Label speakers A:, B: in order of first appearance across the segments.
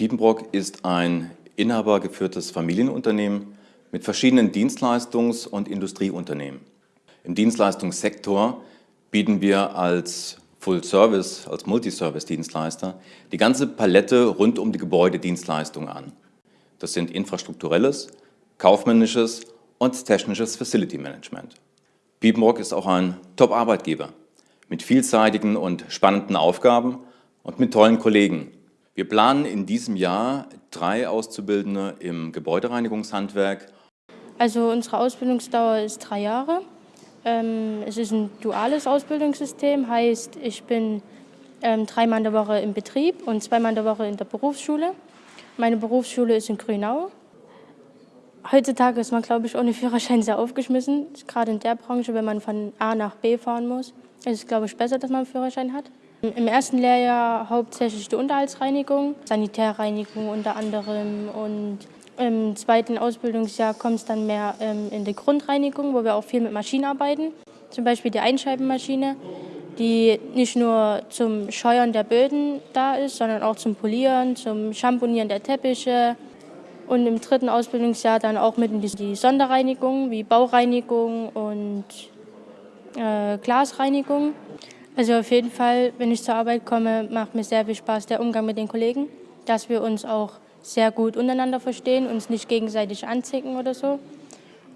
A: Piepenbrock ist ein inhabergeführtes Familienunternehmen mit verschiedenen Dienstleistungs- und Industrieunternehmen. Im Dienstleistungssektor bieten wir als Full-Service, als Multiservice-Dienstleister die ganze Palette rund um die Gebäudedienstleistung an. Das sind infrastrukturelles, kaufmännisches und technisches Facility Management. Piepenbrock ist auch ein Top-Arbeitgeber mit vielseitigen und spannenden Aufgaben und mit tollen Kollegen, wir planen in diesem Jahr drei Auszubildende im Gebäudereinigungshandwerk.
B: Also unsere Ausbildungsdauer ist drei Jahre. Ähm, es ist ein duales Ausbildungssystem, heißt ich bin ähm, dreimal in der Woche im Betrieb und zweimal in der Woche in der Berufsschule. Meine Berufsschule ist in Grünau. Heutzutage ist man, glaube ich, ohne Führerschein sehr aufgeschmissen, gerade in der Branche, wenn man von A nach B fahren muss. Es ist, glaube ich, besser, dass man einen Führerschein hat. Im ersten Lehrjahr hauptsächlich die Unterhaltsreinigung, Sanitärreinigung unter anderem und im zweiten Ausbildungsjahr kommt es dann mehr ähm, in die Grundreinigung, wo wir auch viel mit Maschinen arbeiten. Zum Beispiel die Einscheibenmaschine, die nicht nur zum Scheuern der Böden da ist, sondern auch zum Polieren, zum Schamponieren der Teppiche. Und im dritten Ausbildungsjahr dann auch mit in die Sonderreinigung, wie Baureinigung und äh, Glasreinigung. Also auf jeden Fall, wenn ich zur Arbeit komme, macht mir sehr viel Spaß der Umgang mit den Kollegen, dass wir uns auch sehr gut untereinander verstehen, uns nicht gegenseitig anzicken oder so.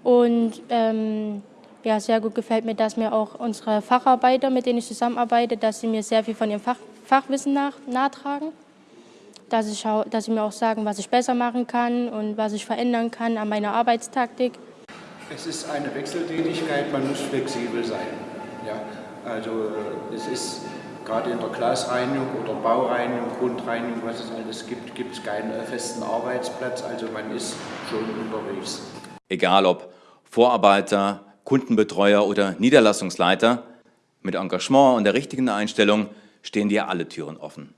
B: Und ähm, ja, sehr gut gefällt mir, dass mir auch unsere Facharbeiter, mit denen ich zusammenarbeite, dass sie mir sehr viel von ihrem Fach, Fachwissen nach, nachtragen. Dass, ich dass sie mir auch sagen, was ich besser machen kann und was ich verändern kann an meiner Arbeitstaktik.
C: Es ist eine Wechseltätigkeit, man muss flexibel sein. Ja. Also es ist gerade in der Glasreinigung oder Baureinigung, Grundreinigung, was es alles gibt, gibt es keinen festen Arbeitsplatz, also man ist schon unterwegs.
A: Egal ob Vorarbeiter, Kundenbetreuer oder Niederlassungsleiter, mit Engagement und der richtigen Einstellung stehen dir alle Türen offen.